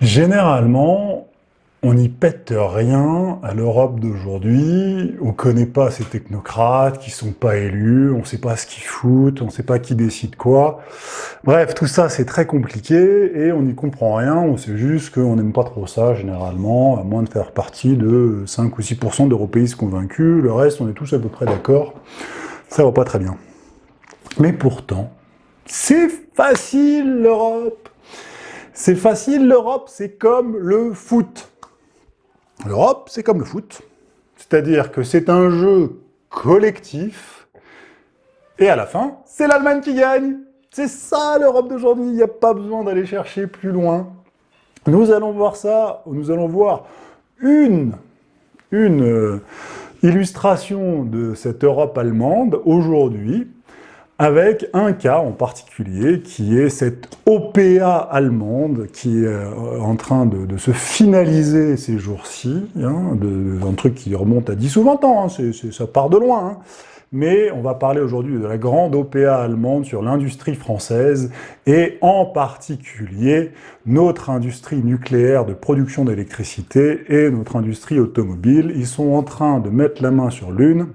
Généralement, on n'y pète rien à l'Europe d'aujourd'hui, on connaît pas ces technocrates qui sont pas élus, on sait pas ce qu'ils foutent, on sait pas qui décide quoi. Bref, tout ça c'est très compliqué et on n'y comprend rien, on sait juste qu'on n'aime pas trop ça généralement, à moins de faire partie de 5 ou 6% d'européistes convaincus, le reste on est tous à peu près d'accord, ça va pas très bien. Mais pourtant, c'est facile l'Europe C'est facile l'Europe, c'est comme le foot L'Europe, c'est comme le foot. C'est-à-dire que c'est un jeu collectif, et à la fin, c'est l'Allemagne qui gagne. C'est ça l'Europe d'aujourd'hui, il n'y a pas besoin d'aller chercher plus loin. Nous allons voir ça, nous allons voir une, euh, illustration de cette Europe allemande aujourd'hui, avec un cas en particulier, qui est cette OPA allemande, qui est euh, en train de, se finaliser ces jours-ci, hein, un truc qui remonte à 10 ou 20 ans, hein, ça part de loin, hein. mais on va parler aujourd'hui de la grande OPA allemande sur l'industrie française, et en particulier notre industrie nucléaire de production d'électricité et notre industrie automobile. Ils sont en train de mettre la main sur l'une,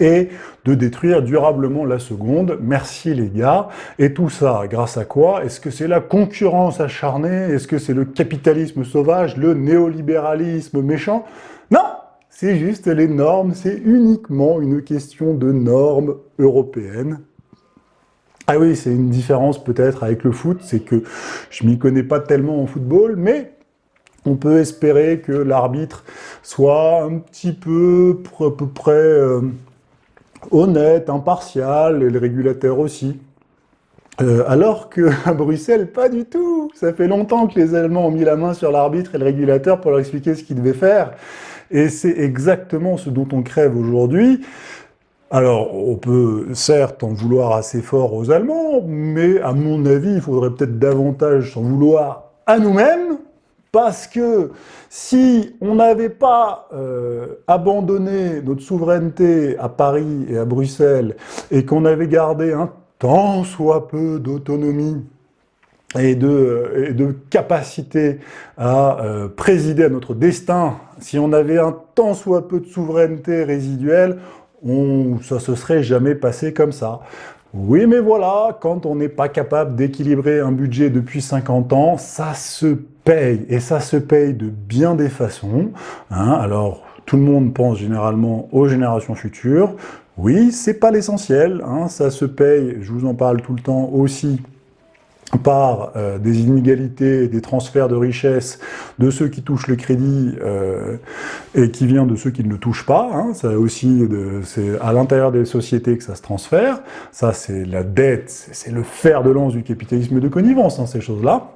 et de détruire durablement la seconde. Merci les gars. Et tout ça, grâce à quoi? Est-ce que c'est la concurrence acharnée? Est-ce que c'est le capitalisme sauvage, le néolibéralisme méchant? Non C'est juste les normes, c'est uniquement une question de normes européennes. Ah oui, c'est une différence peut-être avec le foot, c'est que je m'y connais pas tellement en football, mais on peut espérer que l'arbitre soit un petit peu, à peu près... Euh, honnête, impartial, et le régulateur aussi. Euh, alors qu'à Bruxelles, pas du tout Ça fait longtemps que les Allemands ont mis la main sur l'arbitre et le régulateur pour leur expliquer ce qu'ils devaient faire. Et c'est exactement ce dont on crève aujourd'hui. Alors, on peut certes en vouloir assez fort aux Allemands, mais à mon avis, il faudrait peut-être davantage s'en vouloir à nous-mêmes, parce que si on n'avait pas euh, abandonné notre souveraineté à Paris et à Bruxelles, et qu'on avait gardé un tant soit peu d'autonomie et de, de, capacité à euh, présider à notre destin, si on avait un tant soit peu de souveraineté résiduelle, on, ça se serait jamais passé comme ça. Oui, mais voilà, quand on n'est pas capable d'équilibrer un budget depuis 50 ans, ça se et ça se paye de bien des façons. Hein. Alors, tout le monde pense généralement aux générations futures. Oui, c'est pas l'essentiel, hein. ça se paye, je vous en parle tout le temps aussi, par euh, des inégalités, des transferts de richesses de ceux qui touchent le crédit euh, et qui vient de ceux qui ne le touchent pas. Hein. Ça aussi, c'est à l'intérieur des sociétés que ça se transfère. Ça, c'est la dette, c'est le fer de lance du capitalisme de connivence, ces choses-là.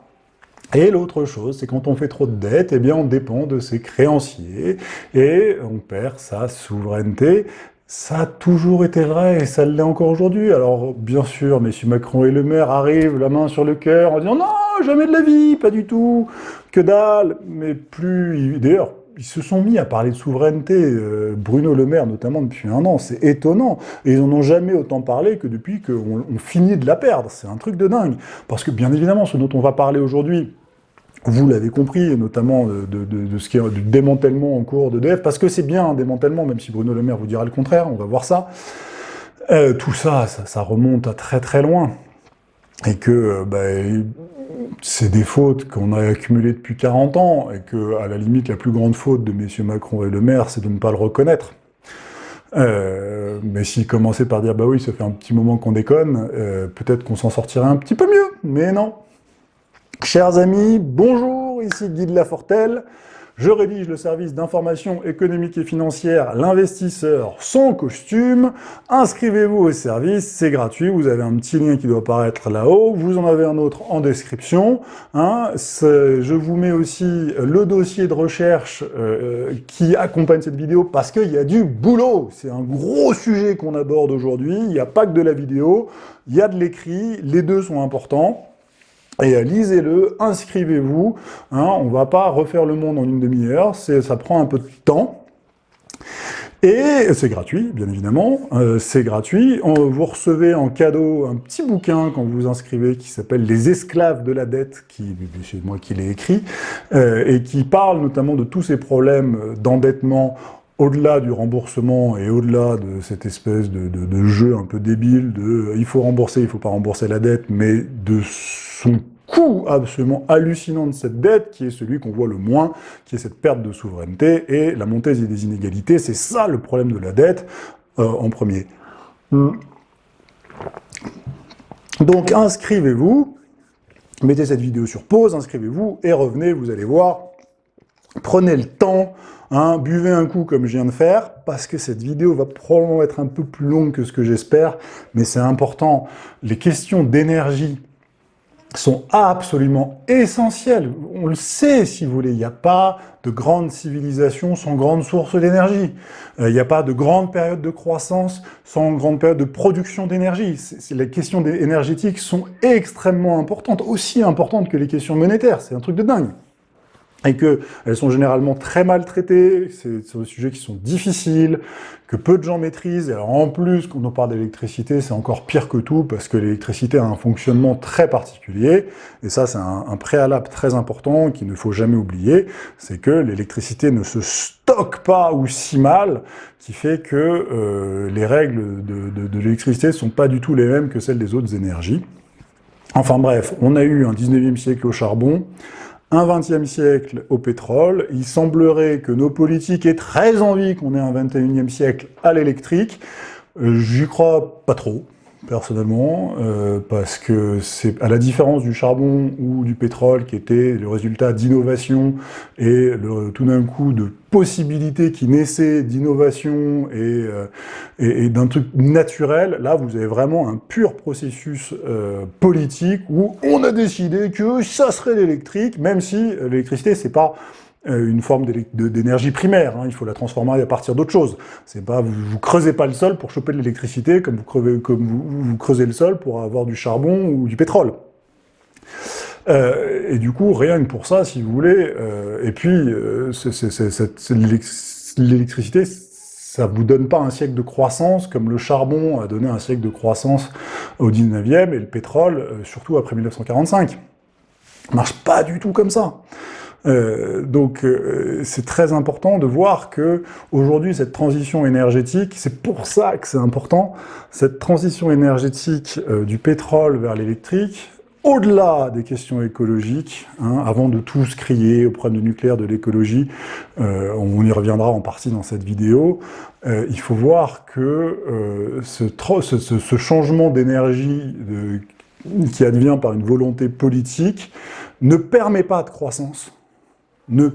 Et l'autre chose, c'est quand on fait trop de dettes, eh bien on dépend de ses créanciers et on perd sa souveraineté. Ça a toujours été vrai et ça l'est encore aujourd'hui. Alors, bien sûr, messieurs Macron et Le Maire arrivent la main sur le cœur en disant « Non, jamais de la vie, pas du tout, que dalle !» Mais plus... D'ailleurs, ils se sont mis à parler de souveraineté, euh, Bruno Le Maire notamment depuis un an, c'est étonnant. Et ils n'en ont jamais autant parlé que depuis qu'on finit de la perdre. C'est un truc de dingue. Parce que, bien évidemment, ce dont on va parler aujourd'hui, vous l'avez compris, notamment de, ce qui est du démantèlement en cours d'EDF, parce que c'est bien un démantèlement, même si Bruno Le Maire vous dira le contraire, on va voir ça. Euh, tout ça, ça, remonte à très très loin. Et que euh, bah, c'est des fautes qu'on a accumulées depuis 40 ans, et que, à la limite, la plus grande faute de messieurs Macron et Le Maire, c'est de ne pas le reconnaître. Euh, mais s'il commençait par dire « bah oui, ça fait un petit moment qu'on déconne peut-être qu'on s'en sortirait un petit peu mieux », mais non, Chers amis, bonjour, ici Guy de Lafortelle. Je rédige le service d'information économique et financière L'investisseur sans costume. Inscrivez-vous au service, c'est gratuit, vous avez un petit lien qui doit apparaître là-haut, vous en avez un autre en description. Hein. Je vous mets aussi le dossier de recherche euh, qui accompagne cette vidéo parce qu'il y a du boulot. C'est un gros sujet qu'on aborde aujourd'hui, il n'y a pas que de la vidéo, il y a de l'écrit, les deux sont importants. Euh, lisez-le, inscrivez-vous, hein, on va pas refaire le monde en une demi-heure, ça prend un peu de temps. Et c'est gratuit, bien évidemment, euh, c'est gratuit. vous recevez en cadeau un petit bouquin quand vous vous inscrivez qui s'appelle « Les esclaves de la dette », qui c'est moi qui l'ai écrit, euh, et qui parle notamment de tous ces problèmes d'endettement au-delà du remboursement et au-delà de cette espèce de, de, jeu un peu débile de il faut rembourser, il faut pas rembourser la dette, mais de son coût absolument hallucinant de cette dette, qui est celui qu'on voit le moins, qui est cette perte de souveraineté et la montée des inégalités. C'est ça le problème de la dette euh, en premier. Hmm. Donc inscrivez-vous, mettez cette vidéo sur pause, inscrivez-vous et revenez, vous allez voir. Prenez le temps, hein, buvez un coup comme je viens de faire, parce que cette vidéo va probablement être un peu plus longue que ce que j'espère, mais c'est important. Les questions d'énergie sont absolument essentielles. On le sait, si vous voulez, il n'y a pas de grande civilisation sans grande source d'énergie. Euh, il n'y a pas de grande période de croissance sans grande période de production d'énergie. Les questions énergétiques sont extrêmement importantes, aussi importantes que les questions monétaires. C'est un truc de dingue et qu'elles sont généralement très mal traitées, c'est des sujets qui sont difficiles, que peu de gens maîtrisent, et alors en plus, quand on parle d'électricité, c'est encore pire que tout, parce que l'électricité a un fonctionnement très particulier, et ça c'est un, préalable très important qu'il ne faut jamais oublier, c'est que l'électricité ne se stocke pas ou si mal, qui fait que euh, les règles de, de, de l'électricité ne sont pas du tout les mêmes que celles des autres énergies. Enfin bref, on a eu un 19e siècle au charbon, un 20e siècle au pétrole. Il semblerait que nos politiques aient très envie qu'on ait un 21e siècle à l'électrique. Euh, j'y crois pas trop personnellement, euh, parce que c'est à la différence du charbon ou du pétrole qui était le résultat d'innovation et le, tout d'un coup de possibilités qui naissaient d'innovation et, euh, et, d'un truc naturel, là vous avez vraiment un pur processus euh, politique où on a décidé que ça serait l'électrique, même si l'électricité c'est pas une forme d'énergie primaire, hein. il faut la transformer à partir d'autre chose. C'est pas, vous, vous creusez pas le sol pour choper de l'électricité comme, vous, crevez, comme vous, creusez le sol pour avoir du charbon ou du pétrole. Euh, et du coup, rien que pour ça, si vous voulez, euh, et puis l'électricité, ça vous donne pas un siècle de croissance comme le charbon a donné un siècle de croissance au 19e et le pétrole, surtout après 1945. Ça marche pas du tout comme ça. Euh, donc euh, c'est très important de voir que aujourd'hui cette transition énergétique, c'est pour ça que c'est important, cette transition énergétique euh, du pétrole vers l'électrique, au-delà des questions écologiques, hein, avant de tous crier au problème du nucléaire, de l'écologie, on y reviendra en partie dans cette vidéo, il faut voir que ce, ce, ce, changement d'énergie qui advient par une volonté politique ne permet pas de croissance, ne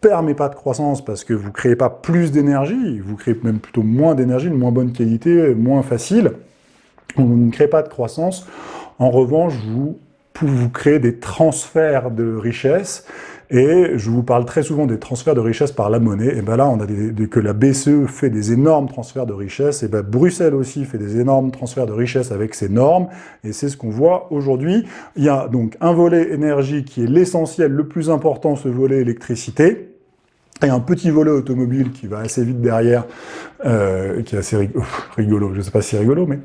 permet pas de croissance parce que vous ne créez pas plus d'énergie, vous créez même plutôt moins d'énergie, de moins bonne qualité, moins facile. Vous ne créez pas de croissance. En revanche, vous, vous créez des transferts de richesse et je vous parle très souvent des transferts de richesse par la monnaie. Et bien là, on a des, que la BCE fait des énormes transferts de richesse. Et bien Bruxelles aussi fait des énormes transferts de richesse avec ses normes. Et c'est ce qu'on voit aujourd'hui. Il y a donc un volet énergie qui est l'essentiel, le plus important, ce volet électricité et un petit volet automobile qui va assez vite derrière, euh, qui est assez rigolo, je ne sais pas si rigolo, mais,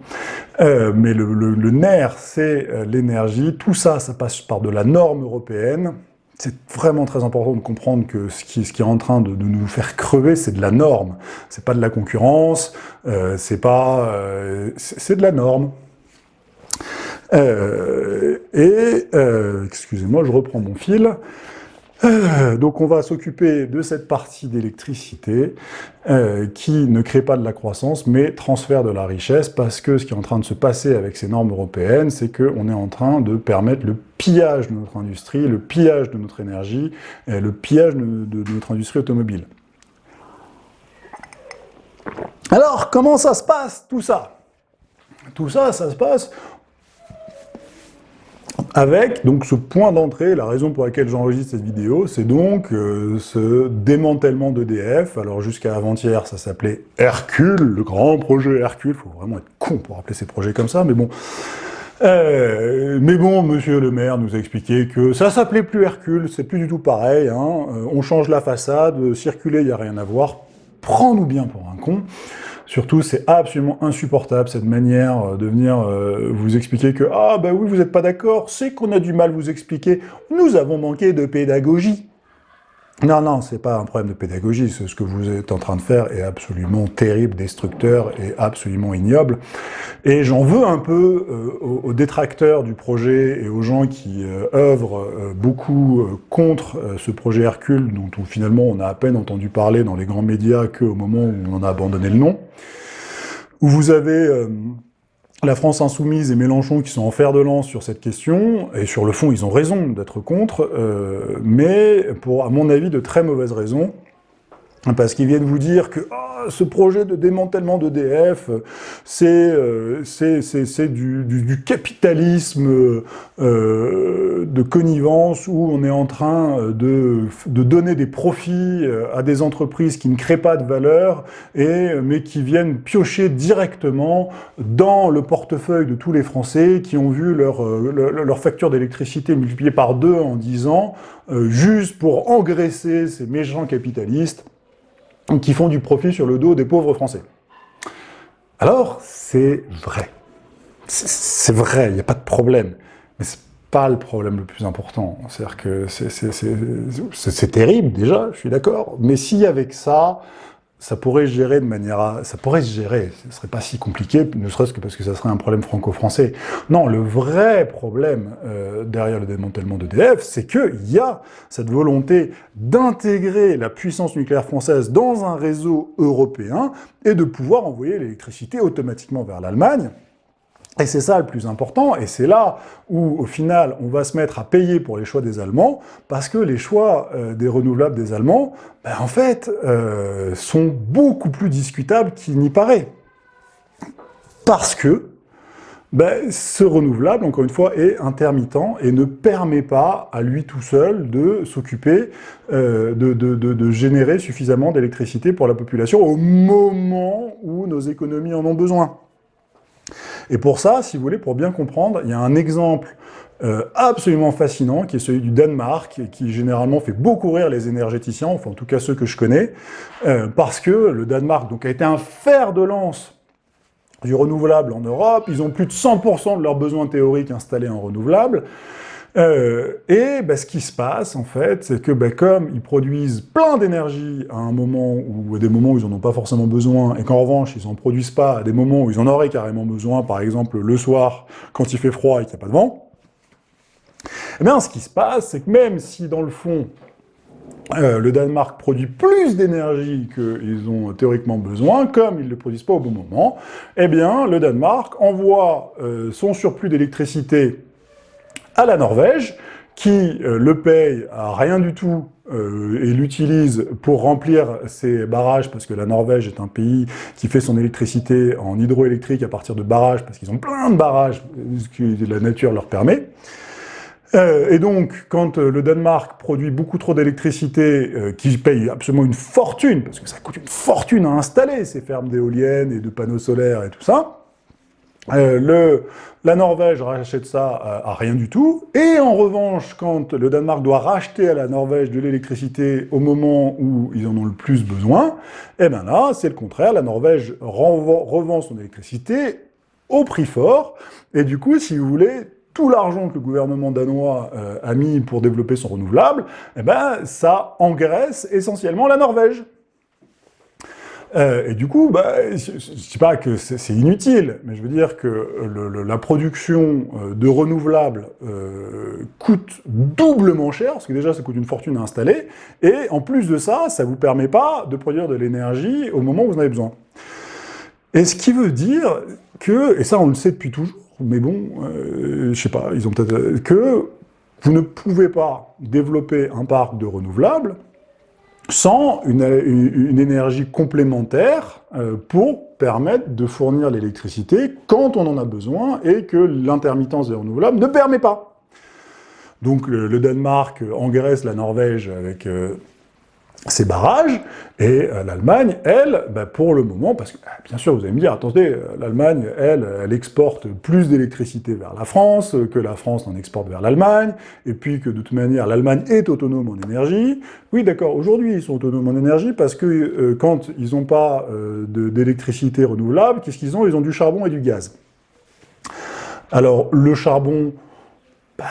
euh, mais le, le nerf, c'est euh, l'énergie. Tout ça, ça passe par de la norme européenne, c'est vraiment très important de comprendre que ce qui, est en train de, nous faire crever, c'est de la norme. C'est pas de la concurrence, euh, c'est pas, euh, c'est de la norme. Euh, et, excusez-moi, je reprends mon fil. Euh, donc on va s'occuper de cette partie d'électricité euh, qui ne crée pas de la croissance, mais transfère de la richesse, parce que ce qui est en train de se passer avec ces normes européennes, c'est qu'on est en train de permettre le pillage de notre industrie, le pillage de notre énergie, et le pillage de notre industrie automobile. Alors, comment ça se passe, tout ça? Tout ça, ça se passe avec donc ce point d'entrée, la raison pour laquelle j'enregistre cette vidéo, c'est donc euh, ce démantèlement d'EDF. Alors jusqu'à avant-hier, ça s'appelait Hercule, le grand projet Hercule. Il faut vraiment être con pour appeler ces projets comme ça, mais bon. Euh, mais bon, monsieur le maire nous a expliqué que ça s'appelait plus Hercule, c'est plus du tout pareil. Hein. Euh, on change la façade, circuler, il n'y a rien à voir. prends-nous bien pour un con. Surtout, c'est absolument insupportable, cette manière euh, de venir euh, vous expliquer que « Ah, bah oui, vous n'êtes pas d'accord, c'est qu'on a du mal vous expliquer, nous avons manqué de pédagogie ». Non, non, c'est pas un problème de pédagogie, ce que vous êtes en train de faire est absolument terrible, destructeur et absolument ignoble. Et j'en veux un peu euh, aux, détracteurs du projet et aux gens qui euh, œuvrent euh, beaucoup contre ce projet Hercule, dont finalement on a à peine entendu parler dans les grands médias qu'au moment où on a abandonné le nom, où vous avez la France Insoumise et Mélenchon qui sont en fer de lance sur cette question, et sur le fond, ils ont raison d'être contre, euh, mais pour, à mon avis, de très mauvaises raisons, parce qu'ils viennent vous dire que ah, ce projet de démantèlement d'EDF, c'est du, capitalisme euh, de connivence où on est en train de, donner des profits euh, à des entreprises qui ne créent pas de valeur, et, mais qui viennent piocher directement dans le portefeuille de tous les Français qui ont vu leur, euh, facture d'électricité multipliée par deux en dix ans, euh, juste pour engraisser ces méchants capitalistes qui font du profit sur le dos des pauvres Français. Alors, c'est vrai. C'est vrai, il n'y a pas de problème. Mais c'est pas le problème le plus important. C'est-à-dire que c'est terrible, déjà, je suis d'accord. Mais si avec ça, ça pourrait gérer de manière ça pourrait se gérer, ce serait pas si compliqué, ne serait-ce que parce que ça serait un problème franco-français. Non, le vrai problème euh, derrière le démantèlement d'EDF, c'est qu'il y a cette volonté d'intégrer la puissance nucléaire française dans un réseau européen et de pouvoir envoyer l'électricité automatiquement vers l'Allemagne, et c'est ça le plus important, et c'est là où, au final, on va se mettre à payer pour les choix des Allemands, parce que les choix euh, des renouvelables des Allemands, ben, en fait, euh, sont beaucoup plus discutables qu'il n'y paraît. Parce que ben, ce renouvelable, encore une fois, est intermittent et ne permet pas à lui tout seul de s'occuper, euh, de, générer suffisamment d'électricité pour la population au moment où nos économies en ont besoin. Et pour ça, si vous voulez, pour bien comprendre, il y a un exemple euh, absolument fascinant, qui est celui du Danemark, qui généralement fait beaucoup rire les énergéticiens, enfin en tout cas ceux que je connais, euh, parce que le Danemark a été un fer de lance du renouvelable en Europe, ils ont plus de 100% de leurs besoins théoriques installés en renouvelable, euh, et bah, ce qui se passe, en fait, c'est que bah, comme ils produisent plein d'énergie à un moment ou à des moments où ils n'en ont pas forcément besoin, et qu'en revanche, ils n'en produisent pas à des moments où ils en auraient carrément besoin, par exemple le soir, quand il fait froid et qu'il n'y a pas de vent, eh bien, ce qui se passe, c'est que même si, dans le fond, euh, le Danemark produit plus d'énergie qu'ils ont théoriquement besoin, comme ils ne le produisent pas au bon moment, eh bien, le Danemark envoie euh, son surplus d'électricité à la Norvège, qui euh, le paye à rien du tout euh, et l'utilise pour remplir ses barrages, parce que la Norvège est un pays qui fait son électricité en hydroélectrique à partir de barrages, parce qu'ils ont plein de barrages, ce que la nature leur permet. Euh, et donc, quand le Danemark produit beaucoup trop d'électricité, qui paye absolument une fortune, parce que ça coûte une fortune à installer ces fermes d'éoliennes et de panneaux solaires et tout ça, euh, le, la Norvège rachète ça à, rien du tout, et en revanche, quand le Danemark doit racheter à la Norvège de l'électricité au moment où ils en ont le plus besoin, eh bien là, c'est le contraire, la Norvège revend son électricité au prix fort, et du coup, si vous voulez, tout l'argent que le gouvernement danois euh, a mis pour développer son renouvelable, eh ben, ça engraisse essentiellement la Norvège. Euh, et du coup, bah, je ne dis pas que c'est inutile, mais je veux dire que la production euh, de renouvelables euh, coûte doublement cher, parce que déjà ça coûte une fortune à installer, et en plus de ça, ça ne vous permet pas de produire de l'énergie au moment où vous en avez besoin. Et ce qui veut dire que, et ça on le sait depuis toujours, mais bon, euh, je sais pas, ils ont peut-être... que vous ne pouvez pas développer un parc de renouvelables sans une, énergie complémentaire euh, pour permettre de fournir l'électricité quand on en a besoin et que l'intermittence des renouvelables ne permet pas. Donc le, Danemark engraisse la Norvège avec, euh, ces barrages, et euh, l'Allemagne, elle, bah, pour le moment, parce que, ah, bien sûr, vous allez me dire, attendez, euh, l'Allemagne, elle, elle exporte plus d'électricité vers la France, que la France en exporte vers l'Allemagne, et puis que, de toute manière, l'Allemagne est autonome en énergie. Oui, d'accord, aujourd'hui, ils sont autonomes en énergie, parce que euh, quand ils n'ont pas d'électricité renouvelable, qu'est-ce qu'ils ont? Ils ont du charbon et du gaz. Alors, le charbon, bah,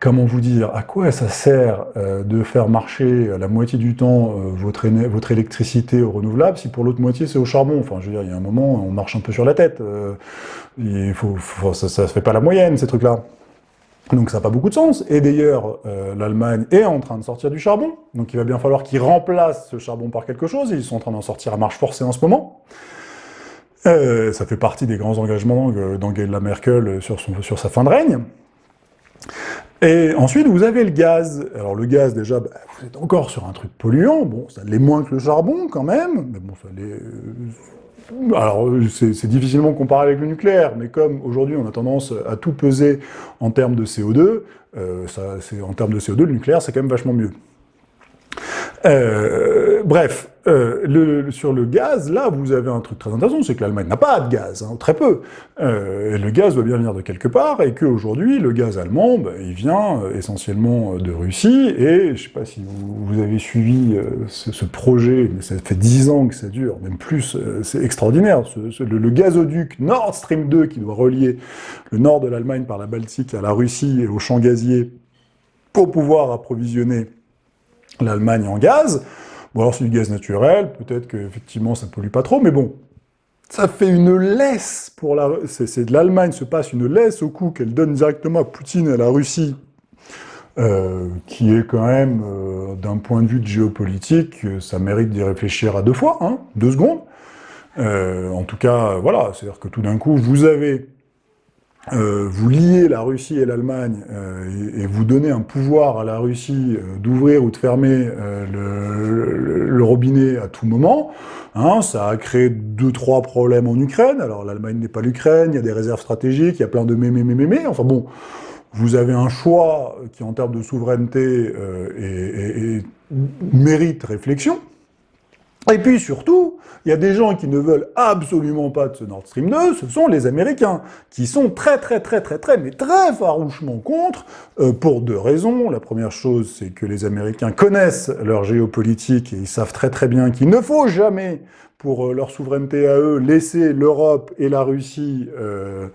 comment vous dire, à quoi ça sert euh, de faire marcher la moitié du temps euh, votre, électricité au renouvelable si pour l'autre moitié c'est au charbon? Enfin, je veux dire, il y a un moment, on marche un peu sur la tête. Euh, il faut, ça ne fait pas la moyenne, ces trucs-là. Donc ça n'a pas beaucoup de sens. Et d'ailleurs, l'Allemagne est en train de sortir du charbon, donc il va bien falloir qu'ils remplacent ce charbon par quelque chose, ils sont en train d'en sortir à marche forcée en ce moment. ça fait partie des grands engagements d'Angela Merkel sur sa fin de règne. Et ensuite, vous avez le gaz. Alors le gaz, déjà, bah, vous êtes encore sur un truc polluant. Bon, ça l'est moins que le charbon, quand même. Mais bon, ça l'est... Euh, alors, c'est difficilement comparé avec le nucléaire, mais comme aujourd'hui on a tendance à tout peser en termes de CO2, euh, en termes de CO2, le nucléaire c'est quand même vachement mieux. Euh, bref, euh, le, sur le gaz, là, vous avez un truc très intéressant, c'est que l'Allemagne n'a pas de gaz, hein, très peu. Euh, le gaz doit bien venir de quelque part, et qu'aujourd'hui, le gaz allemand, bah, il vient euh, essentiellement de Russie, et je ne sais pas si vous, avez suivi ce, projet, mais ça fait dix ans que ça dure, même plus, c'est extraordinaire. le, le, gazoduc Nord Stream 2, qui doit relier le nord de l'Allemagne par la Baltique à la Russie et au champ gazier, pour pouvoir approvisionner l'Allemagne en gaz. Bon alors c'est du gaz naturel, peut-être qu'effectivement ça ne pollue pas trop, mais bon, ça fait une laisse pour la... C'est de l'Allemagne se passe une laisse au coup qu'elle donne directement à Poutine et à la Russie, euh, qui est quand même, euh, d'un point de vue géopolitique, ça mérite d'y réfléchir à deux fois, hein, deux secondes. Euh, en tout cas, voilà, c'est-à-dire que tout d'un coup, vous avez euh, vous liez la Russie et l'Allemagne euh, et, vous donnez un pouvoir à la Russie euh, d'ouvrir ou de fermer le, robinet à tout moment, hein, ça a créé deux, trois problèmes en Ukraine. Alors l'Allemagne n'est pas l'Ukraine, il y a des réserves stratégiques, il y a plein de mémé, mémé, mémé. Enfin bon, vous avez un choix qui, en termes de souveraineté, et mérite réflexion. Et puis surtout, il y a des gens qui ne veulent absolument pas de ce Nord Stream 2, ce sont les Américains, qui sont très très très très très, mais très farouchement contre, euh, pour deux raisons. La première chose, c'est que les Américains connaissent leur géopolitique et ils savent très très bien qu'il ne faut jamais pour euh, leur souveraineté à eux, laisser l'Europe et la Russie euh,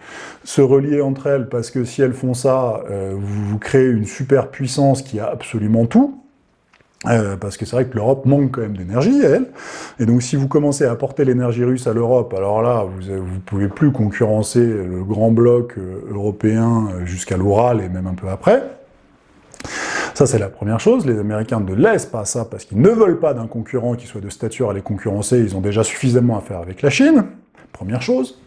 se relier entre elles, parce que si elles font ça, vous, vous créez une superpuissance qui a absolument tout, euh, parce que c'est vrai que l'Europe manque quand même d'énergie, elle. Et donc si vous commencez à apporter l'énergie russe à l'Europe, alors là, vous ne pouvez plus concurrencer le grand bloc euh, européen euh, jusqu'à l'Oural et même un peu après. Ça, c'est la première chose. Les Américains ne laissent pas ça parce qu'ils ne veulent pas d'un concurrent qui soit de stature à les concurrencer. Ils ont déjà suffisamment à faire avec la Chine. Première chose.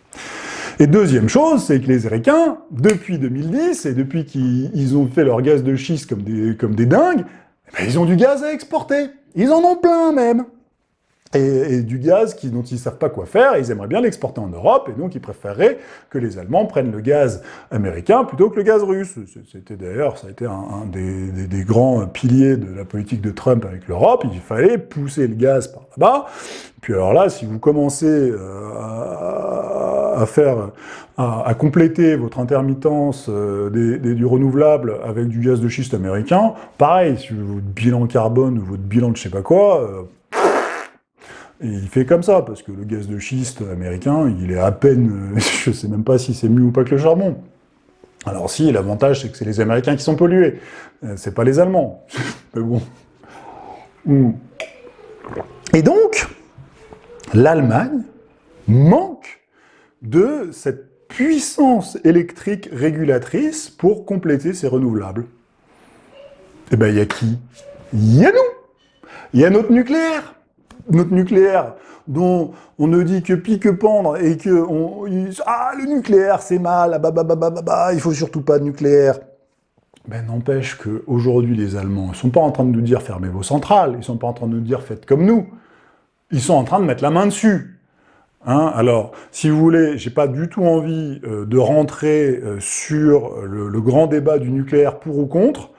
Et deuxième chose, c'est que les Américains, depuis 2010, et depuis qu'ils ont fait leur gaz de schiste comme des, comme des dingues, ben, ils ont du gaz à exporter. Ils en ont plein même. Et, du gaz qui, dont ils ne savent pas quoi faire, ils aimeraient bien l'exporter en Europe, et donc ils préféreraient que les Allemands prennent le gaz américain plutôt que le gaz russe. C'était d'ailleurs, ça a été un, des, grands piliers de la politique de Trump avec l'Europe, il fallait pousser le gaz par là-bas. Puis alors là, si vous commencez euh, à, faire, à, compléter votre intermittence euh, du renouvelable avec du gaz de schiste américain, pareil, si votre bilan carbone ou votre bilan de je sais pas quoi, euh, il fait comme ça, parce que le gaz de schiste américain, il est à peine... je sais même pas si c'est mieux ou pas que le charbon. Alors si, l'avantage, c'est que c'est les Américains qui sont pollués. Euh, c'est pas les Allemands. Mais bon. Hmm. Et donc, l'Allemagne manque de cette puissance électrique régulatrice pour compléter ses renouvelables. Eh ben, il y a qui? Il y a nous Il y a notre nucléaire notre nucléaire, dont on ne dit que pique pendre, et que on, ah, le nucléaire, c'est mal, ah, bah, bah, bah, bah, bah, bah, il faut surtout pas de nucléaire. Ben, n'empêche qu'aujourd'hui, les Allemands, ils sont pas en train de nous dire fermez vos centrales, ils sont pas en train de nous dire faites comme nous. Ils sont en train de mettre la main dessus. Hein Alors, si vous voulez, j'ai pas du tout envie euh, de rentrer euh, sur le, grand débat du nucléaire pour ou contre,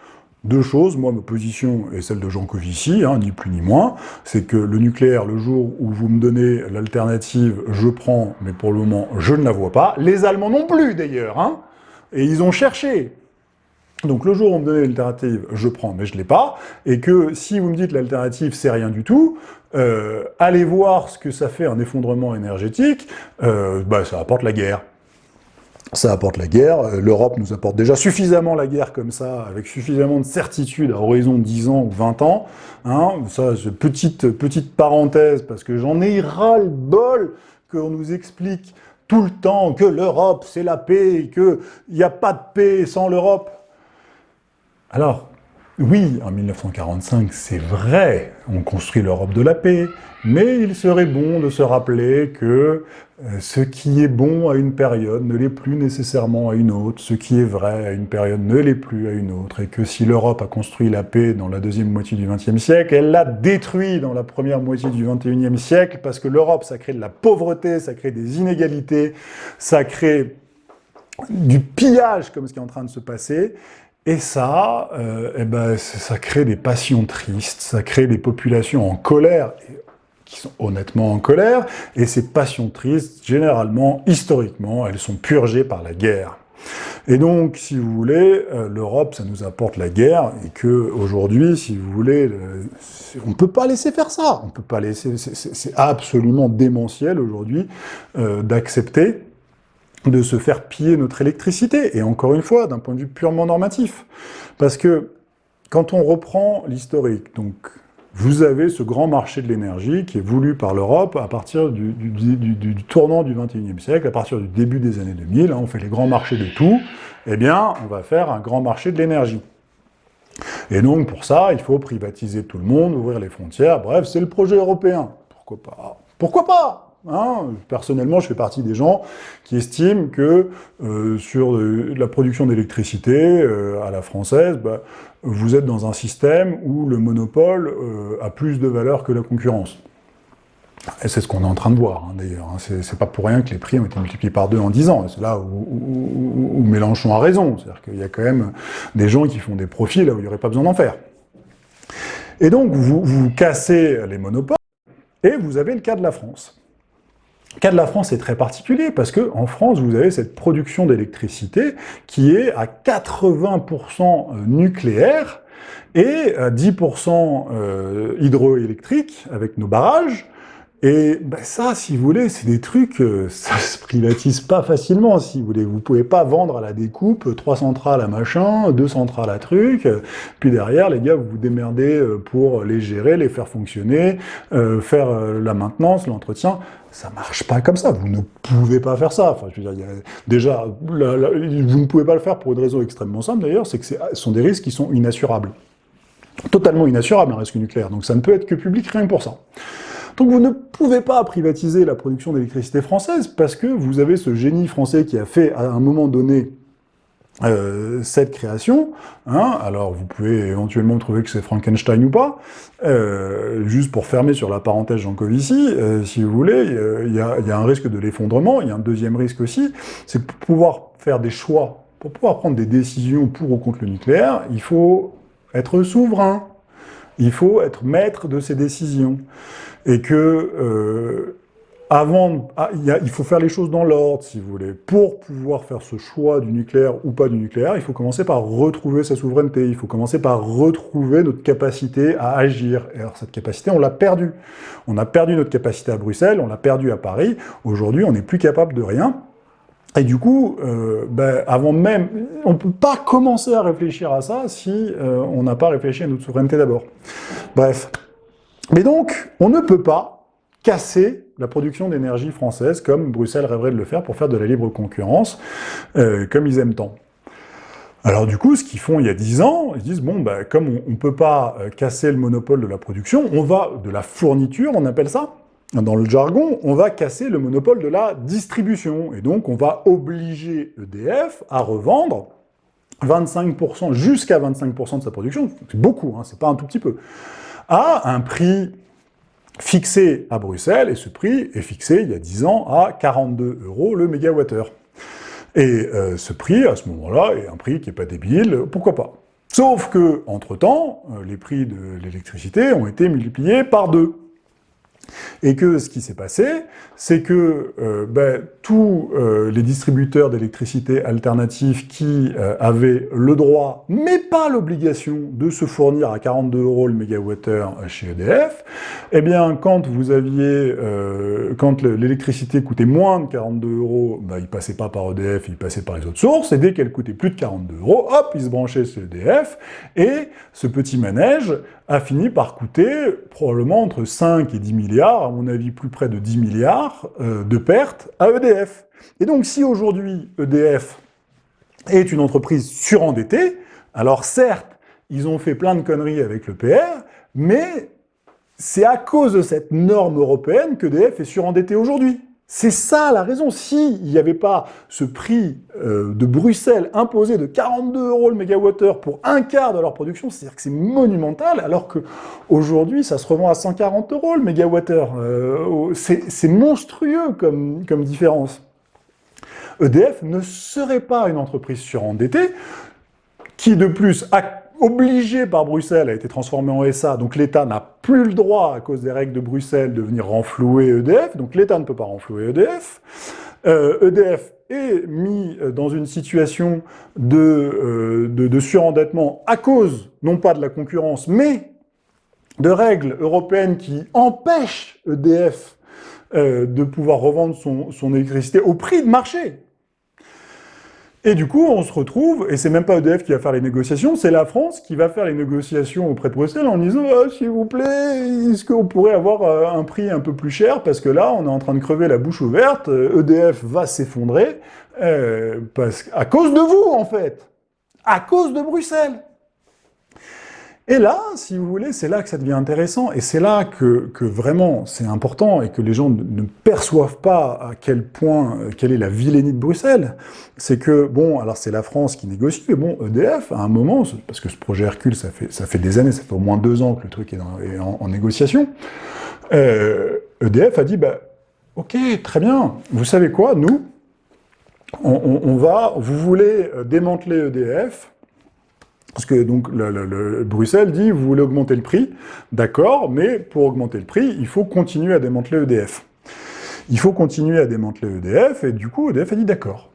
Deux choses, moi ma position est celle de Jean Covici, hein, ni plus ni moins, c'est que le nucléaire, le jour où vous me donnez l'alternative, je prends, mais pour le moment je ne la vois pas. Les Allemands non plus d'ailleurs, hein, et ils ont cherché. Donc le jour où on me donnait l'alternative, je prends, mais je ne l'ai pas, et que si vous me dites l'alternative c'est rien du tout, euh, allez voir ce que ça fait un effondrement énergétique, euh, bah, ça apporte la guerre ça apporte la guerre. Euh, L'Europe nous apporte déjà suffisamment la guerre comme ça, avec suffisamment de certitude à horizon de 10 ans ou 20 ans. Hein. Ça, petite, petite parenthèse, parce que j'en ai ras-le-bol qu'on nous explique tout le temps que l'Europe, c'est la paix, qu'il n'y a pas de paix sans l'Europe. Alors, oui, en 1945, c'est vrai, on construit l'Europe de la paix, mais il serait bon de se rappeler que euh, ce qui est bon à une période ne l'est plus nécessairement à une autre, ce qui est vrai à une période ne l'est plus à une autre, et que si l'Europe a construit la paix dans la deuxième moitié du XXe siècle, elle l'a détruit dans la première moitié du XXIe siècle, parce que l'Europe, ça crée de la pauvreté, ça crée des inégalités, ça crée du pillage, comme ce qui est en train de se passer, et ça, euh, eh ben, ça crée des passions tristes, ça crée des populations en colère, qui sont honnêtement en colère, et ces passions tristes, généralement, historiquement, elles sont purgées par la guerre. Et donc, si vous voulez, euh, l'Europe, ça nous apporte la guerre, et que aujourd'hui, si vous voulez, on ne peut pas laisser faire ça. On peut pas laisser. C'est absolument démentiel aujourd'hui euh, d'accepter de se faire piller notre électricité. Et encore une fois, d'un point de vue purement normatif, parce que quand on reprend l'historique, donc vous avez ce grand marché de l'énergie qui est voulu par l'Europe à partir du, tournant du 21e siècle, à partir du début des années 2000, hein, on fait les grands marchés de tout, eh bien, on va faire un grand marché de l'énergie. Et donc, pour ça, il faut privatiser tout le monde, ouvrir les frontières, bref, c'est le projet européen. Pourquoi pas? Pourquoi pas? Hein, personnellement, je fais partie des gens qui estiment que euh, sur euh, la production d'électricité euh, à la française, bah, vous êtes dans un système où le monopole a plus de valeur que la concurrence. Et c'est ce qu'on est en train de voir, hein, d'ailleurs. Hein. C'est pas pour rien que les prix ont été multipliés par deux en dix ans. C'est là où, Mélenchon a raison. C'est-à-dire qu'il y a quand même des gens qui font des profits là où il n'y aurait pas besoin d'en faire. Et donc, vous cassez les monopoles, et vous avez le cas de la France. Le cas de la France est très particulier parce que en France, vous avez cette production d'électricité qui est à 80% nucléaire et à 10% euh, hydroélectrique avec nos barrages, et ben ça, si vous voulez, c'est des trucs, euh, ça se privatise pas facilement, si vous voulez. Vous pouvez pas vendre à la découpe trois centrales à machin, deux centrales à truc, puis derrière, les gars, vous vous démerdez euh, pour les gérer, les faire fonctionner, euh, faire la maintenance, l'entretien. Ça marche pas comme ça, vous ne pouvez pas faire ça. Enfin, je veux dire, déjà, vous ne pouvez pas le faire pour une raison extrêmement simple d'ailleurs, c'est que ce sont des risques qui sont inassurables. Totalement inassurables, un risque nucléaire. Donc ça ne peut être que public rien que pour ça. Donc vous ne pouvez pas privatiser la production d'électricité française parce que vous avez ce génie français qui a fait à un moment donné euh, cette création, hein, alors vous pouvez éventuellement trouver que c'est Frankenstein ou pas, euh, juste pour fermer sur la parenthèse Jean Covici, euh, si vous voulez, il y, y, a un risque de l'effondrement, il y a un deuxième risque aussi, c'est pour pouvoir faire des choix, pour pouvoir prendre des décisions pour ou contre le nucléaire, il faut être souverain, il faut être maître de ses décisions et que euh, avant, ah, il, faut faire les choses dans l'ordre, si vous voulez. Pour pouvoir faire ce choix du nucléaire ou pas du nucléaire, il faut commencer par retrouver sa souveraineté, il faut commencer par retrouver notre capacité à agir. Et alors cette capacité, on l'a perdue. On a perdu notre capacité à Bruxelles, on l'a perdue à Paris. Aujourd'hui, on n'est plus capable de rien. Et du coup, euh, ben, avant même, on ne peut pas commencer à réfléchir à ça si euh, on n'a pas réfléchi à notre souveraineté d'abord. Bref. Mais donc, on ne peut pas casser la production d'énergie française comme Bruxelles rêverait de le faire pour faire de la libre concurrence, euh, comme ils aiment tant. Alors du coup, ce qu'ils font il y a 10 ans, ils disent, bon, bah, comme on ne peut pas casser le monopole de la production, on va, de la fourniture, on appelle ça, dans le jargon, on va casser le monopole de la distribution, et donc on va obliger EDF à revendre 25%, jusqu'à 25% de sa production, c'est beaucoup, hein, c'est pas un tout petit peu, à un prix fixé à Bruxelles, et ce prix est fixé il y a 10 ans à 42 euros le mégawattheure. Et euh, ce prix, à ce moment-là, est un prix qui n'est pas débile, pourquoi pas? Sauf que, entre-temps, euh, les prix de l'électricité ont été multipliés par deux. Et que ce qui s'est passé, c'est que euh, ben, tous euh, les distributeurs d'électricité alternatifs qui euh, avaient le droit, mais pas l'obligation, de se fournir à 42 euros le mégawattheure chez EDF, eh bien, quand vous aviez, quand l'électricité coûtait moins de 42 euros, ben, il passait pas par EDF, il passait par les autres sources, et dès qu'elle coûtait plus de 42 euros, hop, il se branchait chez EDF, et ce petit manège a fini par coûter probablement entre 5 et 10 à mon avis plus près de 10 milliards euh, de pertes à EDF. Et donc si aujourd'hui EDF est une entreprise surendettée, alors certes, ils ont fait plein de conneries avec le PR, mais c'est à cause de cette norme européenne que EDF est surendetté aujourd'hui. C'est ça la raison. S'il n'y avait pas ce prix euh, de Bruxelles imposé de 42 euros le mégawattheure pour un quart de leur production, c'est-à-dire que c'est monumental, alors qu'aujourd'hui, ça se revend à 140 euros le mégawattheure. Euh, c'est monstrueux comme, comme différence. EDF ne serait pas une entreprise surendettée, qui de plus a obligé par Bruxelles, a été transformé en SA, donc l'État n'a plus le droit, à cause des règles de Bruxelles, de venir renflouer EDF, donc l'État ne peut pas renflouer EDF. EDF euh, e est mis dans une situation euh, de, de, surendettement à cause, non pas de la concurrence, mais de règles européennes qui empêchent EDF euh, de pouvoir revendre son, son électricité au prix de marché. Et du coup, on se retrouve, et c'est même pas EDF qui va faire les négociations, c'est la France qui va faire les négociations auprès de Bruxelles en disant ah, s'il vous plaît, est-ce qu'on pourrait avoir euh, un prix un peu plus cher? Parce que là, on est en train de crever la bouche ouverte, EDF va s'effondrer, euh, à cause de vous, en fait. À cause de Bruxelles et là, si vous voulez, c'est là que ça devient intéressant, et c'est là que, vraiment c'est important, et que les gens ne perçoivent pas à quel point, euh, quelle est la vilainie de Bruxelles. C'est que, bon, alors c'est la France qui négocie, mais bon, EDF, à un moment, parce que ce projet Hercule, ça fait, ça fait des années, ça fait au moins deux ans que le truc est, en, négociation, EDF euh, a dit, bah, ok, très bien, vous savez quoi, nous, on va, vous voulez euh, démanteler EDF, parce que donc le, Bruxelles dit, vous voulez augmenter le prix, d'accord, mais pour augmenter le prix, il faut continuer à démanteler EDF. Il faut continuer à démanteler EDF, et du coup, EDF a dit, d'accord,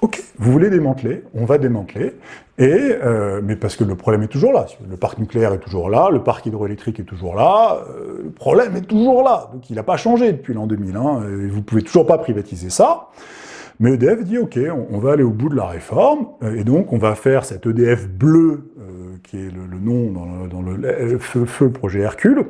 ok, vous voulez démanteler, on va démanteler, et, euh, mais parce que le problème est toujours là, le parc nucléaire est toujours là, le parc hydroélectrique est toujours là, euh, le problème est toujours là, donc il n'a pas changé depuis l'an 2000, hein, et vous pouvez toujours pas privatiser ça, mais EDF dit, OK, on, va aller au bout de la réforme, euh, et donc on va faire cet EDF bleu, euh, qui est le, nom dans le, feu, projet Hercule,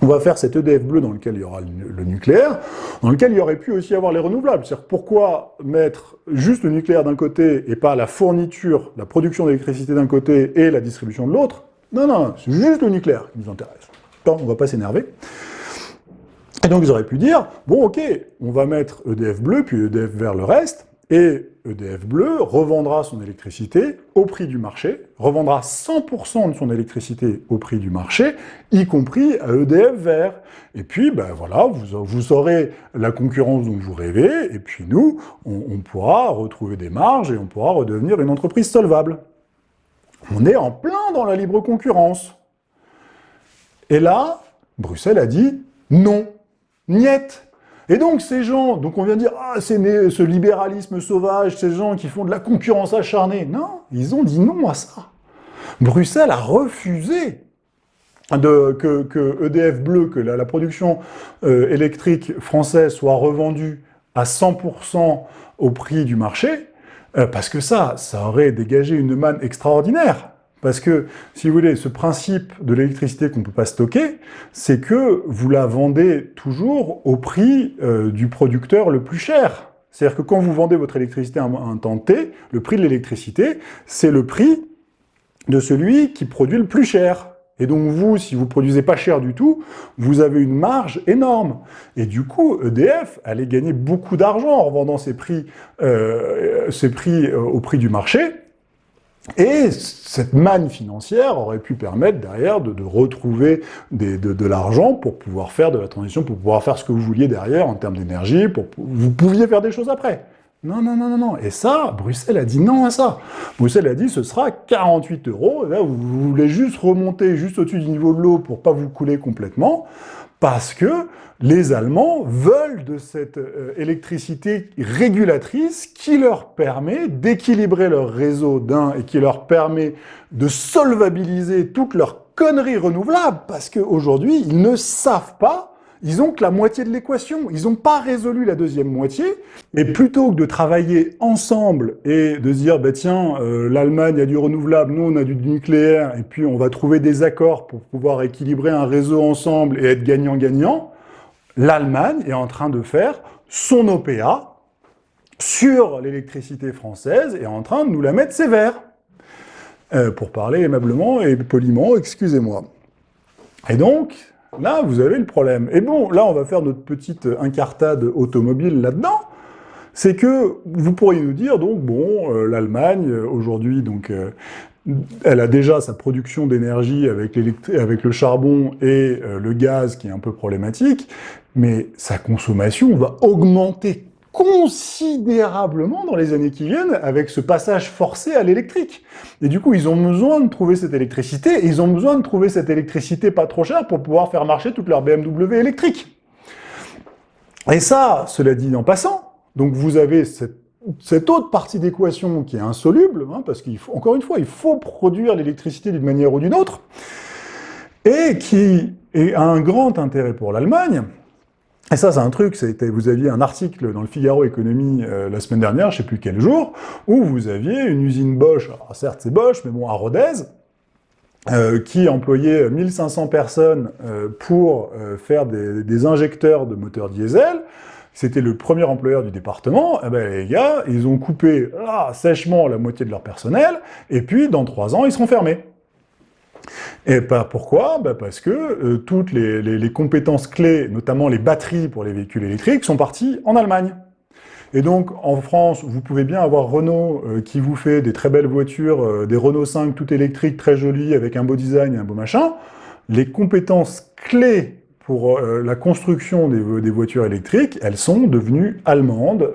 on va faire cet EDF bleu dans lequel il y aura le, nucléaire, dans lequel il y aurait pu aussi avoir les renouvelables. C'est-à-dire pourquoi mettre juste le nucléaire d'un côté et pas la fourniture, la production d'électricité d'un côté et la distribution de l'autre? Non, non, c'est juste le nucléaire qui nous intéresse. on ne va pas s'énerver. Et donc ils auraient pu dire, bon ok, on va mettre EDF bleu, puis EDF vert le reste, et EDF bleu revendra son électricité au prix du marché, revendra 100% de son électricité au prix du marché, y compris à EDF vert. Et puis, ben voilà, vous, vous aurez la concurrence dont vous rêvez, et puis nous, on, on pourra retrouver des marges et on pourra redevenir une entreprise solvable. On est en plein dans la libre concurrence. Et là, Bruxelles a dit non. Niet et donc ces gens, donc on vient dire, ah c'est ce libéralisme sauvage, ces gens qui font de la concurrence acharnée. Non, ils ont dit non à ça. Bruxelles a refusé de, que, EDF Bleu, que la, production euh, électrique française soit revendue à 100% au prix du marché, euh, parce que ça, ça aurait dégagé une manne extraordinaire. Parce que, si vous voulez, ce principe de l'électricité qu'on ne peut pas stocker, c'est que vous la vendez toujours au prix euh, du producteur le plus cher. C'est-à-dire que quand vous vendez votre électricité à un temps T, le prix de l'électricité, c'est le prix de celui qui produit le plus cher. Et donc vous, si vous produisez pas cher du tout, vous avez une marge énorme. Et du coup, EDF allait gagner beaucoup d'argent en revendant ses prix, euh, prix euh, au prix du marché, et cette manne financière aurait pu permettre derrière de, retrouver de, l'argent pour pouvoir faire de la transition, pour pouvoir faire ce que vous vouliez derrière en termes d'énergie, pour vous pouviez faire des choses après. Non, non, non, non, non. Et ça, Bruxelles a dit non à ça. Bruxelles a dit ce sera 48 euros. là, vous, voulez juste remonter juste au-dessus du niveau de l'eau pour pas vous couler complètement, parce que les Allemands veulent de cette euh, électricité régulatrice qui leur permet d'équilibrer leur réseau d'un et qui leur permet de solvabiliser toutes leurs conneries renouvelables, parce qu'aujourd'hui, ils ne savent pas ils ont que la moitié de l'équation. Ils n'ont pas résolu la deuxième moitié. Et plutôt que de travailler ensemble et de dire, bah tiens, euh, l'Allemagne a du renouvelable, nous on a du nucléaire, et puis on va trouver des accords pour pouvoir équilibrer un réseau ensemble et être gagnant-gagnant, l'Allemagne est en train de faire son OPA sur l'électricité française et est en train de nous la mettre sévère. Euh, pour parler aimablement et poliment, excusez-moi. Et donc, Là, vous avez le problème. Et bon, là, on va faire notre petite incartade automobile là-dedans. C'est que vous pourriez nous dire, donc, bon, euh, l'Allemagne, euh, aujourd'hui, donc, euh, elle a déjà sa production d'énergie avec, avec, le charbon et le gaz qui est un peu problématique, mais sa consommation va augmenter considérablement dans les années qui viennent avec ce passage forcé à l'électrique. Et du coup, ils ont besoin de trouver cette électricité, et ils ont besoin de trouver cette électricité pas trop chère pour pouvoir faire marcher toute leur BMW électrique. Et ça, cela dit en passant, donc vous avez cette, autre partie d'équation qui est insoluble, hein, parce qu'encore une fois, il faut produire l'électricité d'une manière ou d'une autre, et qui a un grand intérêt pour l'Allemagne, et ça, c'est un truc, vous aviez un article dans le Figaro Économie euh, la semaine dernière, je sais plus quel jour, où vous aviez une usine Bosch, certes c'est Bosch, mais bon, à Rodez, euh, qui employait 1500 personnes euh, pour faire des, injecteurs de moteurs diesel, c'était le premier employeur du département, eh ben, les gars, ils ont coupé ah, sèchement la moitié de leur personnel, et puis dans trois ans, ils seront fermés. Et pas pourquoi? Bah Parce que euh, toutes les, compétences clés, notamment les batteries pour les véhicules électriques, sont parties en Allemagne. Et donc, en France, vous pouvez bien avoir Renault euh, qui vous fait des très belles voitures, euh, des Renault 5 tout électriques, très jolies, avec un beau design et un beau machin. Les compétences clés pour la construction des, voitures électriques, elles sont devenues allemandes.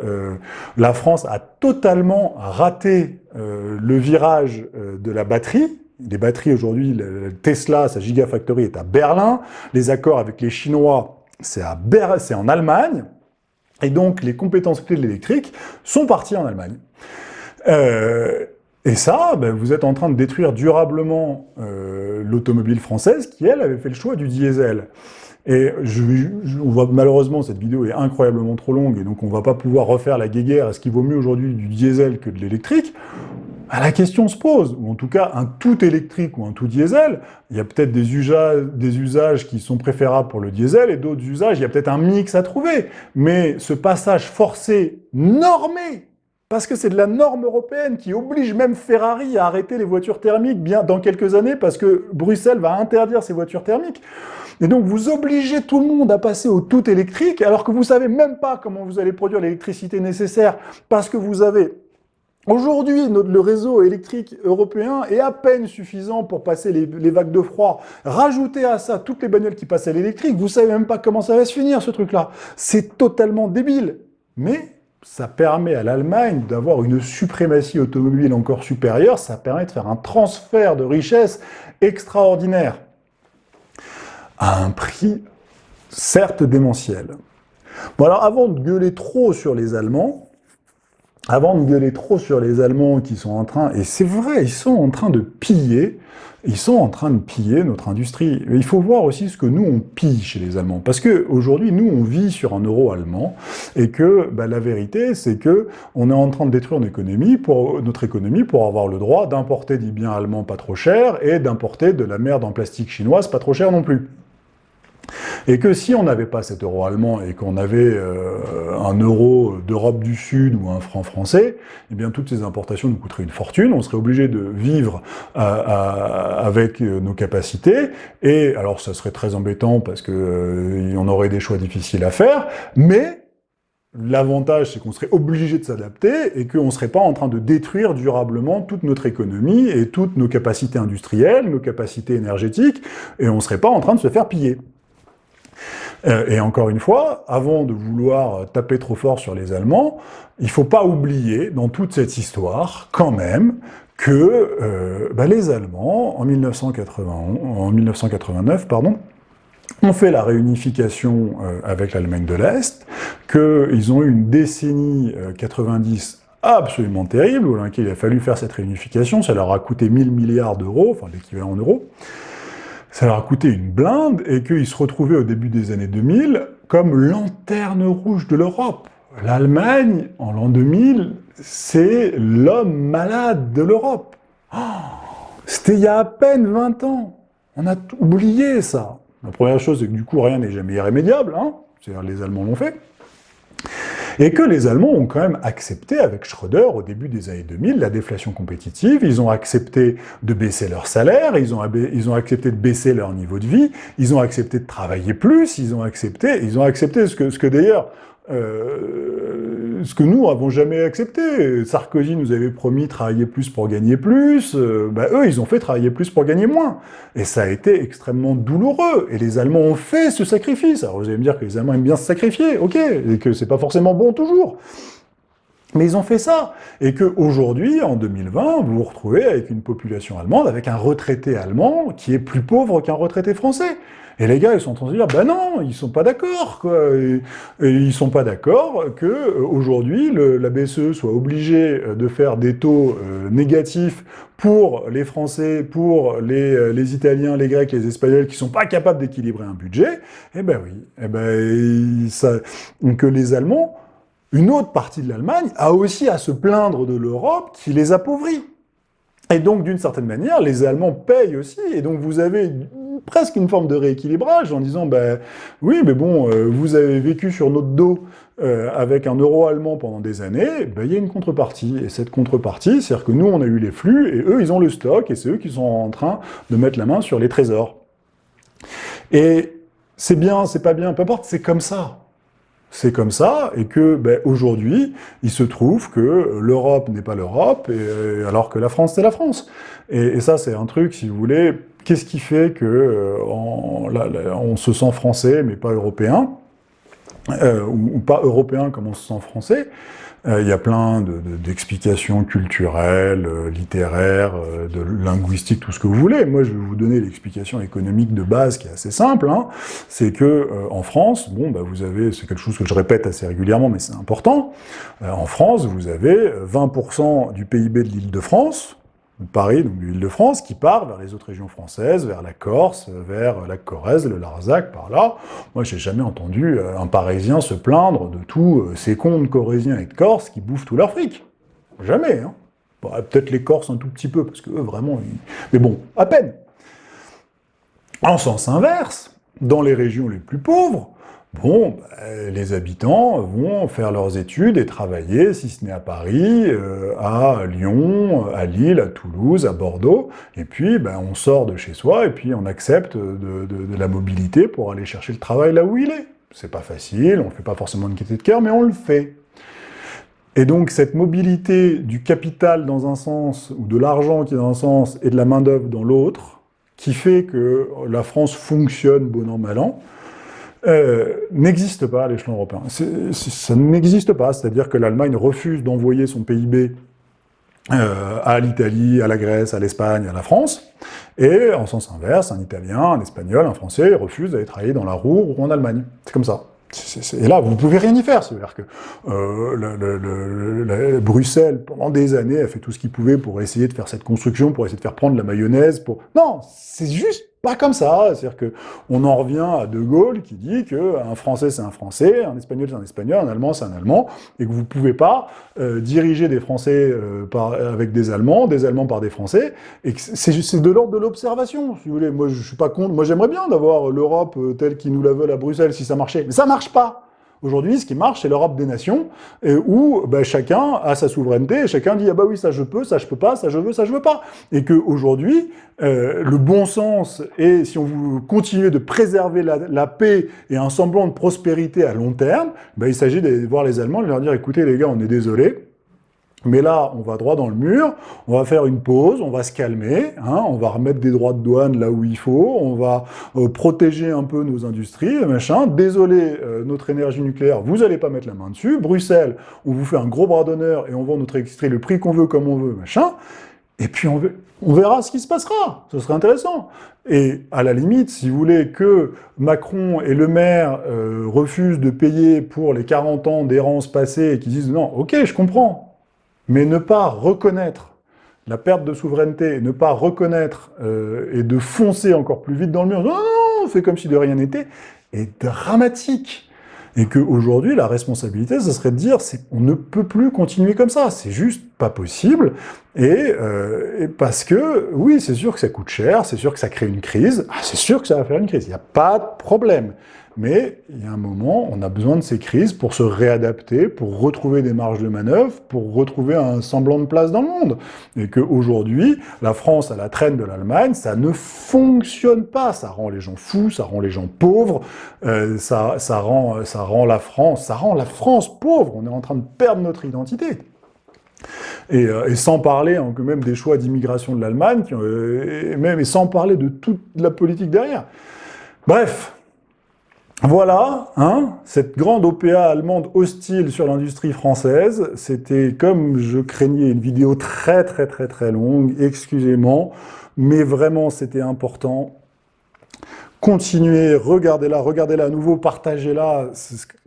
la France a totalement raté le virage de la batterie, les batteries aujourd'hui, Tesla, sa Gigafactory est à Berlin, les accords avec les Chinois, c'est en Allemagne, et donc les compétences clés de l'électrique sont parties en Allemagne. Euh, et ça, ben, vous êtes en train de détruire durablement euh, l'automobile française qui, elle, avait fait le choix du diesel. Et malheureusement, cette vidéo est incroyablement trop longue, et donc on va pas pouvoir refaire la guéguerre, est-ce qu'il vaut mieux aujourd'hui du diesel que de l'électrique? La question se pose, ou en tout cas un tout électrique ou un tout diesel, il y a peut-être des, des, usages qui sont préférables pour le diesel et d'autres usages, il y a peut-être un mix à trouver. Mais ce passage forcé, normé, parce que c'est de la norme européenne qui oblige même Ferrari à arrêter les voitures thermiques bien dans quelques années parce que Bruxelles va interdire ces voitures thermiques. Et donc vous obligez tout le monde à passer au tout électrique alors que vous savez même pas comment vous allez produire l'électricité nécessaire parce que vous avez Aujourd'hui, le réseau électrique européen est à peine suffisant pour passer les, vagues de froid. Rajoutez à ça toutes les bagnoles qui passent à l'électrique, vous savez même pas comment ça va se finir ce truc-là. C'est totalement débile. Mais ça permet à l'Allemagne d'avoir une suprématie automobile encore supérieure, ça permet de faire un transfert de richesse extraordinaire. À un prix certes démentiel. Bon alors avant de gueuler trop sur les Allemands, avant de gueuler trop sur les Allemands qui sont en train, et c'est vrai, ils sont en train de piller, ils sont en train de piller notre industrie. il faut voir aussi ce que nous, on pille chez les Allemands. Parce que aujourd'hui, nous, on vit sur un euro allemand, et que bah, la vérité, c'est que on est en train de détruire notre économie pour, notre économie pour avoir le droit d'importer des biens allemands pas trop chers, et d'importer de la merde en plastique chinoise pas trop chère non plus. Et que si on n'avait pas cet euro allemand et qu'on avait euh, un euro d'Europe du Sud ou un franc français, eh bien toutes ces importations nous coûteraient une fortune, on serait obligé de vivre euh, avec euh, nos capacités, et alors ça serait très embêtant parce que on aurait des choix difficiles à faire, mais L'avantage, c'est qu'on serait obligé de s'adapter et qu'on ne serait pas en train de détruire durablement toute notre économie et toutes nos capacités industrielles, nos capacités énergétiques, et on ne serait pas en train de se faire piller. Euh, et encore une fois, avant de vouloir taper trop fort sur les Allemands, il faut pas oublier, dans toute cette histoire, quand même, que euh, bah, les Allemands, en, 1980, en 1989, pardon, ont fait la réunification euh, avec l'Allemagne de l'Est, qu'ils ont eu une décennie 90 absolument terrible, où il a fallu faire cette réunification, ça leur a coûté 1000 milliards d'euros, enfin l'équivalent en euros, ça leur a coûté une blinde, et qu'ils se retrouvaient au début des années 2000 comme lanterne rouge de l'Europe. L'Allemagne, en l'an 2000, c'est l'homme malade de l'Europe. Oh, c'était il y a à peine 20 ans. On a oublié ça. La première chose, c'est que du coup, rien n'est jamais irrémédiable. Hein C'est-à-dire, les Allemands l'ont fait et que les Allemands ont quand même accepté, avec Schröder, au début des années 2000, la déflation compétitive, ils ont accepté de baisser leur salaire, ils ont, ils ont accepté de baisser leur niveau de vie, ils ont accepté de travailler plus, ils ont accepté, ils ont accepté ce que, ce que d'ailleurs euh, ce que nous n'avons jamais accepté. Sarkozy nous avait promis travailler plus pour gagner plus, euh, bah, eux, ils ont fait travailler plus pour gagner moins. Et ça a été extrêmement douloureux. Et les Allemands ont fait ce sacrifice. Alors vous allez me dire que les Allemands aiment bien se sacrifier, ok, et que c'est pas forcément bon toujours. Mais ils ont fait ça. Et qu'aujourd'hui, en 2020, vous vous retrouvez avec une population allemande, avec un retraité allemand qui est plus pauvre qu'un retraité français. Et les gars, ils sont en train de dire, ben non, ils sont pas d'accord, quoi. Et, ils sont pas d'accord que euh, aujourd'hui la BCE soit obligée euh, de faire des taux euh, négatifs pour les Français, pour les, les, Italiens, les Grecs, les Espagnols, qui sont pas capables d'équilibrer un budget. Eh ben oui, eh ben ça, que les Allemands, une autre partie de l'Allemagne, a aussi à se plaindre de l'Europe qui les appauvrit. Et donc, d'une certaine manière, les Allemands payent aussi, et donc vous avez presque une forme de rééquilibrage en disant, ben oui, mais bon, euh, vous avez vécu sur notre dos euh, avec un euro allemand pendant des années, ben, il y a une contrepartie. Et cette contrepartie, c'est-à-dire que nous, on a eu les flux, et eux, ils ont le stock, et c'est eux qui sont en train de mettre la main sur les trésors. Et c'est bien, c'est pas bien, peu importe, c'est comme ça c'est comme ça, et que ben, aujourd'hui, il se trouve que l'Europe n'est pas l'Europe, alors que la France, c'est la France. Et, ça, c'est un truc, si vous voulez, qu'est-ce qui fait que euh, on, se sent français, mais pas européen, euh, ou, pas européen comme on se sent français? euh, il y a plein d'explications culturelles, euh, littéraires, euh, de linguistiques, tout ce que vous voulez. Moi, je vais vous donner l'explication économique de base qui est assez simple. Hein. C'est que en France, bon, bah, vous avez, c'est quelque chose que je répète assez régulièrement, mais c'est important. en France, vous avez 20% du PIB de l'Île-de-France, Paris, donc l'Île-de-France, qui part vers les autres régions françaises, vers la Corse, vers la Corrèze, le Larzac, par là. Moi, j'ai jamais entendu euh, un Parisien se plaindre de tous euh, ces cons de Corréziens et de Corses qui bouffent tout leur fric. Jamais, hein. Peut-être les Corses un tout petit peu, parce que eux, vraiment... Mais bon, à peine. En sens inverse, dans les régions les plus pauvres, Bon, bah, les habitants vont faire leurs études et travailler, si ce n'est à Paris, euh, à Lyon, à Lille, à Toulouse, à Bordeaux, et puis ben, on sort de chez soi et puis on accepte de, la mobilité pour aller chercher le travail là où il est. C'est pas facile, on ne fait pas forcément une qualité de cœur, mais on le fait. Et donc cette mobilité du capital dans un sens, ou de l'argent qui est dans un sens, et de la main-d'œuvre dans l'autre, qui fait que la France fonctionne bon an, mal an, euh, n'existe pas à l'échelon européen. ça n'existe pas, c'est-à-dire que l'Allemagne refuse d'envoyer son PIB euh, à l'Italie, à la Grèce, à l'Espagne, à la France, et en sens inverse, un Italien, un Espagnol, un Français refuse d'aller travailler dans la Roue ou en Allemagne. C'est comme ça. Et là, vous ne pouvez rien y faire. C'est-à-dire que euh, Bruxelles, pendant des années, a fait tout ce qu'il pouvait pour essayer de faire cette construction, pour essayer de faire prendre la mayonnaise. Pour... Non, c'est juste pas comme ça. C'est-à-dire que on en revient à De Gaulle qui dit qu'un Français c'est un Français, un Espagnol c'est un Espagnol, un Allemand c'est un Allemand, et que vous pouvez pas euh, diriger des Français euh, par, avec des Allemands, des Allemands par des Français, et c'est de l'ordre de l'observation, si vous voulez. Moi, je suis pas contre. Moi, j'aimerais bien d'avoir l'Europe euh, telle qu'ils nous la veulent à Bruxelles si ça marchait, mais ça marche pas. Aujourd'hui, ce qui marche, c'est l'Europe des nations, où bah, chacun a sa souveraineté, et chacun dit « Ah bah oui, ça je peux, ça je peux pas, ça je veux, ça je veux pas ». Et qu'aujourd'hui, euh, le bon sens, et si on veut continuer de préserver la, paix et un semblant de prospérité à long terme, bah, il s'agit de voir les Allemands de leur dire « Écoutez les gars, on est désolé, Mais là, on va droit dans le mur, on va faire une pause, on va se calmer, hein, on va remettre des droits de douane là où il faut, on va euh, protéger un peu nos industries, machin. Désolé, euh, notre énergie nucléaire, vous n'allez pas mettre la main dessus. Bruxelles, on vous fait un gros bras d'honneur et on vend notre électricité le prix qu'on veut, comme on veut, machin. Et puis on, on verra ce qui se passera, ce serait intéressant. Et à la limite, si vous voulez que Macron et Le Maire euh, refusent de payer pour les 40 ans d'errance passée et qu'ils disent « non, ok, je comprends », mais ne pas reconnaître la perte de souveraineté, ne pas reconnaître euh, et de foncer encore plus vite dans le mur, non, on fait comme si de rien n'était, est dramatique. Et qu'aujourd'hui, la responsabilité, ce serait de dire, on ne peut plus continuer comme ça, c'est juste pas possible, et, euh, et parce que, oui, c'est sûr que ça coûte cher, c'est sûr que ça crée une crise, ah, c'est sûr que ça va faire une crise, il n'y a pas de problème. Mais il y a un moment, on a besoin de ces crises pour se réadapter, pour retrouver des marges de manœuvre, pour retrouver un semblant de place dans le monde. Et qu'aujourd'hui, la France à la traîne de l'Allemagne, ça ne fonctionne pas. Ça rend les gens fous, ça rend les gens pauvres, euh, ça, ça, rend, ça rend la France, ça rend la France pauvre. On est en train de perdre notre identité. Et, euh, sans parler hein, même des choix d'immigration de l'Allemagne, euh, et même et sans parler de toute la politique derrière. Bref, voilà, hein, cette grande OPA allemande hostile sur l'industrie française, c'était comme je craignais une vidéo très très très très longue, excusez-moi, mais vraiment c'était important. Continuez, regardez-la, regardez-la à nouveau, partagez-la.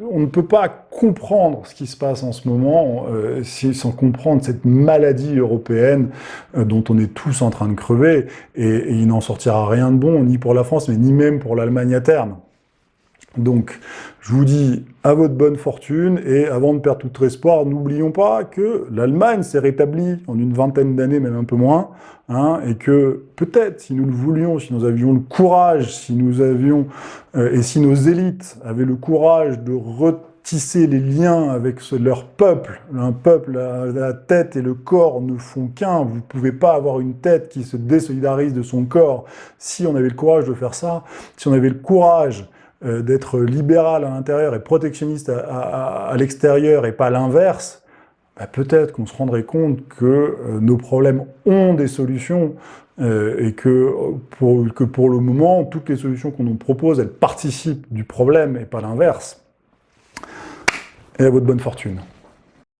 On ne peut pas comprendre ce qui se passe en ce moment euh, sans comprendre cette maladie européenne euh, dont on est tous en train de crever. et il n'en sortira rien de bon, ni pour la France, mais ni même pour l'Allemagne à terme. Donc, je vous dis à votre bonne fortune, et avant de perdre tout espoir, n'oublions pas que l'Allemagne s'est rétablie en une vingtaine d'années, même un peu moins, hein, et que peut-être, si nous le voulions, si nous avions le courage, si nous avions, euh, et si nos élites avaient le courage de retisser les liens avec leur peuple, un peuple, la, la tête et le corps ne font qu'un, vous ne pouvez pas avoir une tête qui se désolidarise de son corps, si on avait le courage de faire ça, si on avait le courage euh, d'être libéral à l'intérieur et protectionniste à, l'extérieur et pas l'inverse, bah, peut-être qu'on se rendrait compte que euh, nos problèmes ont des solutions euh, et que que pour le moment, toutes les solutions qu'on nous propose, elles participent du problème et pas l'inverse. Et à votre bonne fortune.